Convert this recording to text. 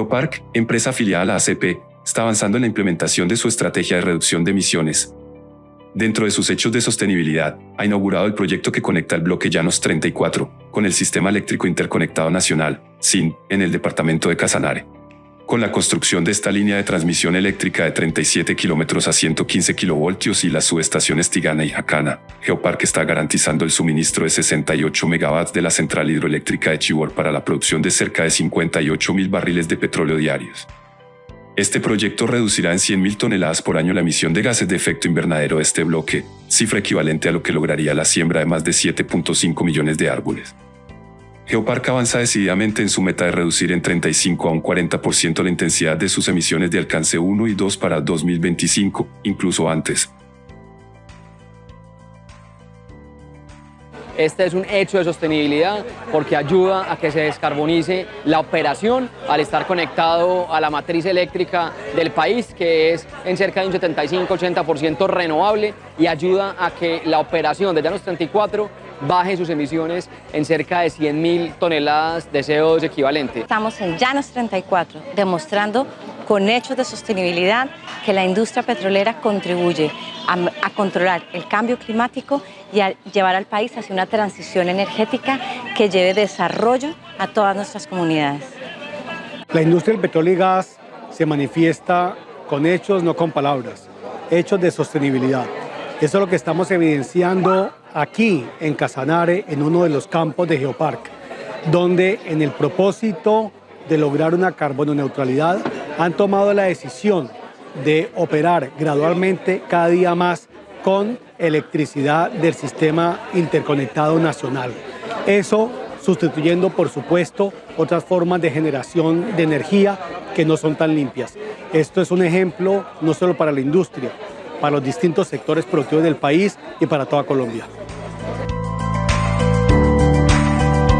Geopark, empresa afiliada a la ACP, está avanzando en la implementación de su estrategia de reducción de emisiones. Dentro de sus hechos de sostenibilidad, ha inaugurado el proyecto que conecta el bloque Llanos 34 con el Sistema Eléctrico Interconectado Nacional, SIN, en el departamento de Casanare. Con la construcción de esta línea de transmisión eléctrica de 37 kilómetros a 115 kilovoltios y las subestaciones Tigana y Jacana, Geopark está garantizando el suministro de 68 megawatts de la central hidroeléctrica de Chivor para la producción de cerca de 58 mil barriles de petróleo diarios. Este proyecto reducirá en 100.000 toneladas por año la emisión de gases de efecto invernadero de este bloque, cifra equivalente a lo que lograría la siembra de más de 7.5 millones de árboles. Geopark avanza decididamente en su meta de reducir en 35 a un 40% la intensidad de sus emisiones de alcance 1 y 2 para 2025, incluso antes. Este es un hecho de sostenibilidad porque ayuda a que se descarbonice la operación al estar conectado a la matriz eléctrica del país, que es en cerca de un 75-80% renovable y ayuda a que la operación de Llanos 34 baje sus emisiones en cerca de 100.000 toneladas de CO2 equivalente. Estamos en Llanos 34, demostrando con hechos de sostenibilidad que la industria petrolera contribuye a, controlar el cambio climático y a llevar al país hacia una transición energética que lleve desarrollo a todas nuestras comunidades. La industria del petróleo y gas se manifiesta con hechos, no con palabras, hechos de sostenibilidad. Eso es lo que estamos evidenciando aquí en Casanare, en uno de los campos de Geopark, donde en el propósito de lograr una carbono neutralidad han tomado la decisión de operar gradualmente cada día más con electricidad del sistema interconectado nacional. Eso sustituyendo, por supuesto, otras formas de generación de energía que no son tan limpias. Esto es un ejemplo no solo para la industria, para los distintos sectores productivos del país y para toda Colombia.